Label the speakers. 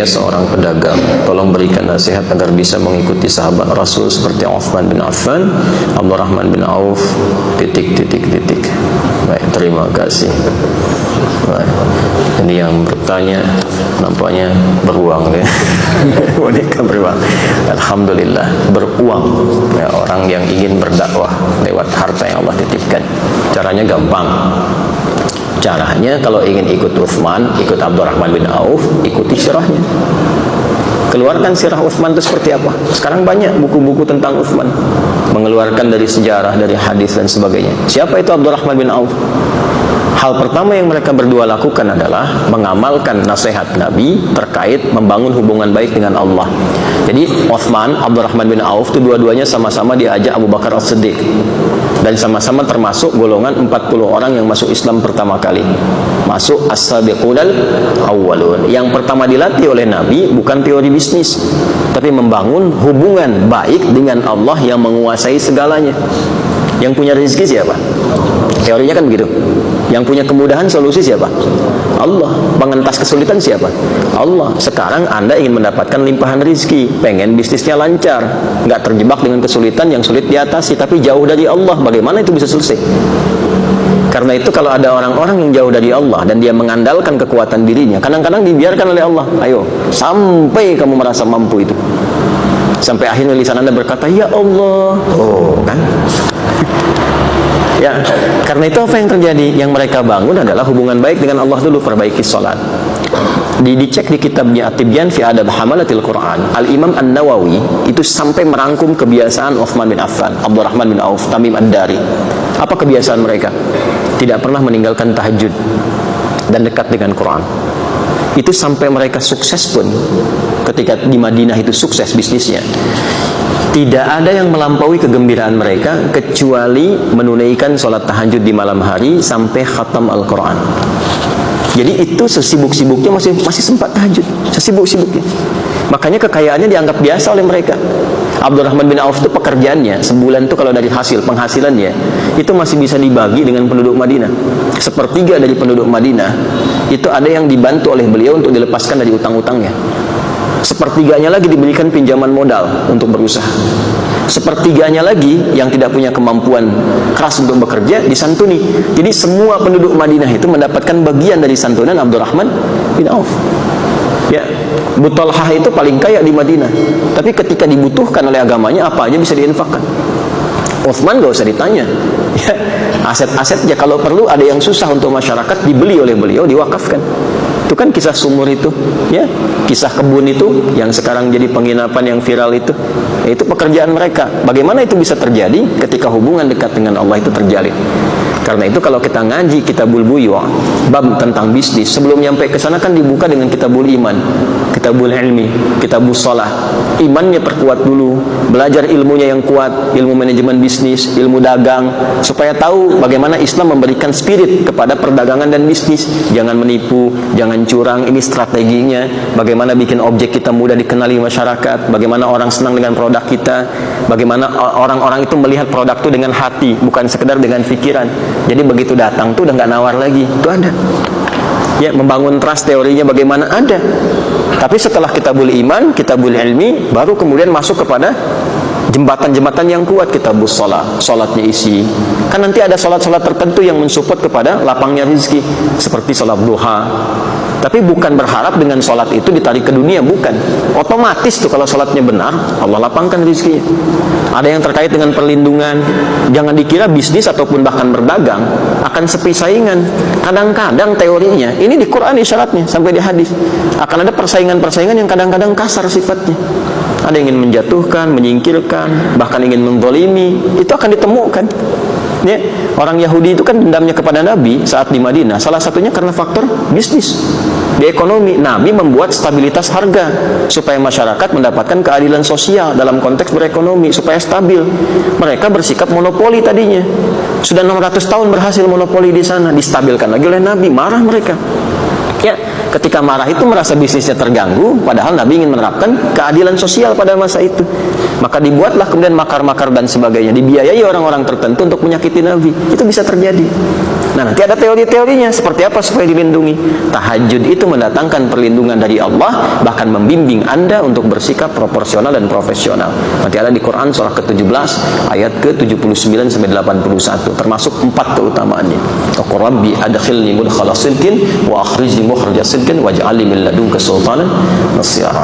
Speaker 1: saya seorang pedagang. Tolong berikan nasihat agar bisa mengikuti sahabat Rasul seperti Uthman bin Affan Abdurrahman bin Auf titik titik titik. Baik terima kasih. Baik. ini yang bertanya nampaknya beruang ya. Wanita beruang. Alhamdulillah beruang. Ya, orang yang ingin berdakwah lewat harta yang Allah titipkan. Caranya gampang Caranya kalau ingin ikut Uthman, ikut Abdurrahman bin Auf, ikuti sirahnya. Keluarkan sirah Uthman itu seperti apa? Sekarang banyak buku-buku tentang Uthman. Mengeluarkan dari sejarah, dari hadis dan sebagainya. Siapa itu Abdurrahman bin Auf? Hal pertama yang mereka berdua lakukan adalah mengamalkan nasihat Nabi terkait membangun hubungan baik dengan Allah. Jadi Uthman, Abdurrahman bin Auf itu dua-duanya sama-sama diajak Abu Bakar As-Siddiq dan sama-sama termasuk golongan 40 orang yang masuk Islam pertama kali. Masuk as-sabiqunal awwalun. Yang pertama dilatih oleh Nabi bukan teori bisnis, tapi membangun hubungan baik dengan Allah yang menguasai segalanya. Yang punya rezeki siapa? Teorinya kan begitu. Yang punya kemudahan solusi siapa? Allah. Pengentas kesulitan siapa? Allah. Sekarang Anda ingin mendapatkan limpahan rizki, pengen bisnisnya lancar, nggak terjebak dengan kesulitan yang sulit diatasi, tapi jauh dari Allah. Bagaimana itu bisa selesai? Karena itu kalau ada orang-orang yang jauh dari Allah dan dia mengandalkan kekuatan dirinya, kadang-kadang dibiarkan oleh Allah. Ayo, sampai kamu merasa mampu itu. Sampai akhirnya lisan Anda berkata, "Ya Allah." Oh, kan? Ya, karena itu apa yang terjadi? Yang mereka bangun adalah hubungan baik dengan Allah dulu, perbaiki salat. Di, dicek di kitabnya At-Tibyan fi Adab Hamalatil Quran, Al-Imam An-Nawawi itu sampai merangkum kebiasaan Uthman bin Affan, Abdurrahman bin Auf, Tamim Ad-Dari. Apa kebiasaan mereka? Tidak pernah meninggalkan tahajud dan dekat dengan Quran. Itu sampai mereka sukses pun ketika di Madinah itu sukses bisnisnya tidak ada yang melampaui kegembiraan mereka kecuali menunaikan sholat tahajud di malam hari sampai khatam Al-Quran. Jadi itu sesibuk-sibuknya masih masih sempat tahajud. Sesibuk-sibuknya. Makanya kekayaannya dianggap biasa oleh mereka. Abdurrahman bin Auf itu pekerjaannya sebulan itu kalau dari hasil penghasilannya itu masih bisa dibagi dengan penduduk Madinah. Sepertiga dari penduduk Madinah itu ada yang dibantu oleh beliau untuk dilepaskan dari utang-utangnya sepertiganya lagi diberikan pinjaman modal untuk berusaha. Sepertiganya lagi yang tidak punya kemampuan keras untuk bekerja disantuni jadi semua penduduk Madinah itu mendapatkan bagian dari santunan Abdurrahman bin Auf. Ya Butolhah itu paling kaya di Madinah. Tapi ketika dibutuhkan oleh agamanya apa aja bisa diinfakkan? Uthman gak usah ditanya. Ya, aset-asetnya kalau perlu ada yang susah untuk masyarakat dibeli oleh beliau diwakafkan itu kan kisah sumur itu ya. Kisah kebun itu yang sekarang jadi penginapan yang viral itu. Itu pekerjaan mereka. Bagaimana itu bisa terjadi ketika hubungan dekat dengan Allah itu terjalin? Karena itu kalau kita ngaji kitabul buyu bab tentang bisnis sebelum nyampe ke sana kan dibuka dengan kitabul iman kitabul ilmi kitabul salah imannya perkuat dulu belajar ilmunya yang kuat ilmu manajemen bisnis ilmu dagang supaya tahu bagaimana Islam memberikan spirit kepada perdagangan dan bisnis. Jangan menipu jangan curang ini strateginya. Bagaimana bikin objek kita mudah dikenali masyarakat bagaimana orang senang dengan produk kita bagaimana orang-orang itu melihat produk itu dengan hati bukan sekedar dengan pikiran. Jadi begitu datang tuh udah nggak nawar lagi itu ada. Ya membangun trust teorinya bagaimana ada tapi setelah kita boleh iman kita boleh ilmi baru kemudian masuk kepada jembatan-jembatan yang kuat kita bus sholat. Sholatnya isi. Kan nanti ada sholat-sholat tertentu yang mensupport kepada lapangnya rizki seperti sholat duha. Tapi bukan berharap dengan sholat itu ditarik ke dunia bukan. Otomatis tuh kalau sholatnya benar Allah lapangkan rizkinya ada yang terkait dengan perlindungan. Jangan dikira bisnis ataupun bahkan berdagang akan sepi saingan. Kadang-kadang teorinya ini di Quran isyaratnya sampai di hadis. Akan ada persaingan-persaingan yang kadang-kadang kasar sifatnya. Ada yang ingin menjatuhkan, menyingkirkan, bahkan ingin mendolimi, itu akan ditemukan. Ya, orang Yahudi itu kan dendamnya kepada Nabi saat di Madinah. Salah satunya karena faktor bisnis. Di ekonomi, Nabi membuat stabilitas harga supaya masyarakat mendapatkan keadilan sosial dalam konteks berekonomi supaya stabil. Mereka bersikap monopoli tadinya. Sudah 600 tahun berhasil monopoli di sana, distabilkan lagi oleh Nabi, marah mereka. Ya, ketika marah itu merasa bisnisnya terganggu padahal Nabi ingin menerapkan keadilan sosial pada masa itu. Maka dibuatlah kemudian makar-makar dan sebagainya dibiayai orang-orang tertentu untuk menyakiti Nabi. Itu bisa terjadi nah nanti ada teori-teorinya. Seperti apa supaya dilindungi? Tahajud itu mendatangkan perlindungan dari Allah bahkan membimbing anda untuk bersikap proporsional dan profesional. Nanti ada di Quran surah ke-17 ayat ke-79 sampai 81 termasuk empat keutamaannya. Rabbi adkhilni mudkhala sidqin wa akhrijni mukhraja sidqin waj'alni min ladunka sultanan nasira